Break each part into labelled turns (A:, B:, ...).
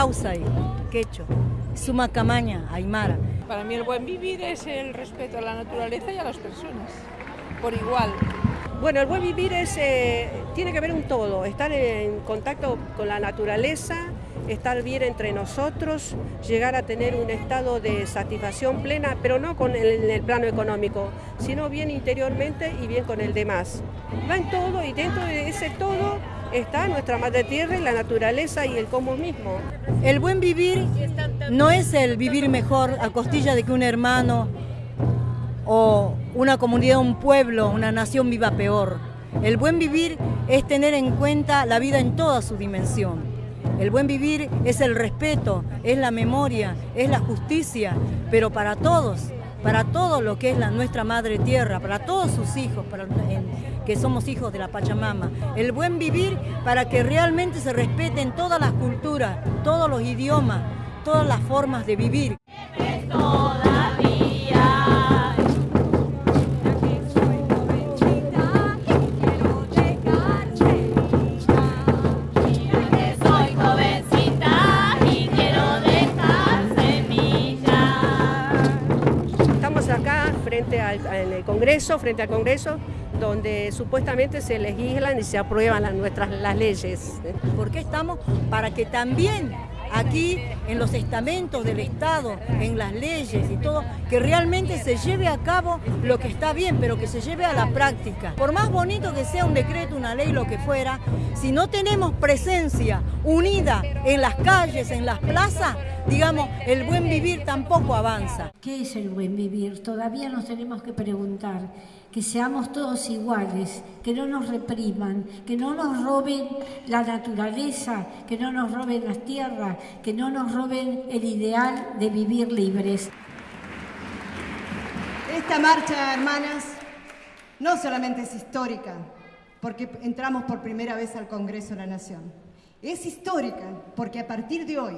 A: Y quecho, suma camaña, aymara.
B: Para mí el buen vivir es el respeto a la naturaleza y a las personas, por igual.
C: Bueno, el buen vivir es, eh, tiene que ver un todo, estar en contacto con la naturaleza, estar bien entre nosotros, llegar a tener un estado de satisfacción plena, pero no con el, en el plano económico, sino bien interiormente y bien con el demás. Va en todo y dentro de ese todo está nuestra madre tierra y la naturaleza y el cosmos mismo.
A: El buen vivir no es el vivir mejor a costilla de que un hermano o una comunidad, un pueblo, una nación viva peor. El buen vivir es tener en cuenta la vida en toda su dimensión. El buen vivir es el respeto, es la memoria, es la justicia, pero para todos, para todo lo que es la, nuestra madre tierra, para todos sus hijos, para, que somos hijos de la Pachamama. El buen vivir para que realmente se respeten todas las culturas, todos los idiomas, todas las formas de vivir.
C: En el Congreso, frente al Congreso, donde supuestamente se legislan y se aprueban nuestras, las leyes.
A: ¿Por qué estamos? Para que también aquí en los estamentos del Estado, en las leyes y todo, que realmente se lleve a cabo lo que está bien, pero que se lleve a la práctica. Por más bonito que sea un decreto, una ley, lo que fuera, si no tenemos presencia unida en las calles, en las plazas, digamos, el buen vivir tampoco avanza.
D: ¿Qué es el buen vivir? Todavía nos tenemos que preguntar que seamos todos iguales, que no nos repriman, que no nos roben la naturaleza, que no nos roben las tierras, que no nos roben el ideal de vivir libres.
E: Esta marcha, hermanas, no solamente es histórica, porque entramos por primera vez al Congreso de la Nación. Es histórica porque a partir de hoy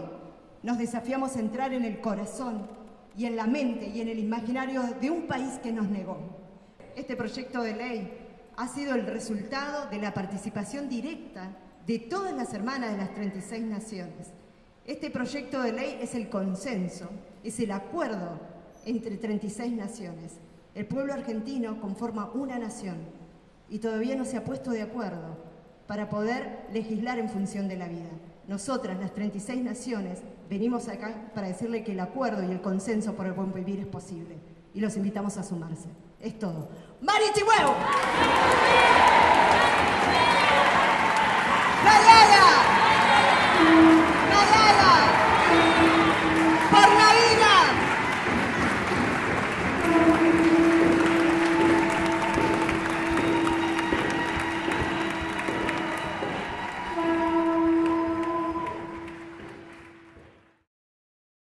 E: nos desafiamos a entrar en el corazón y en la mente y en el imaginario de un país que nos negó. Este proyecto de ley ha sido el resultado de la participación directa de todas las hermanas de las 36 naciones. Este proyecto de ley es el consenso, es el acuerdo entre 36 naciones. El pueblo argentino conforma una nación y todavía no se ha puesto de acuerdo para poder legislar en función de la vida. Nosotras, las 36 naciones, venimos acá para decirle que el acuerdo y el consenso por el buen vivir es posible. Y los invitamos a sumarse. Es todo. ¡Mari Chihuahua!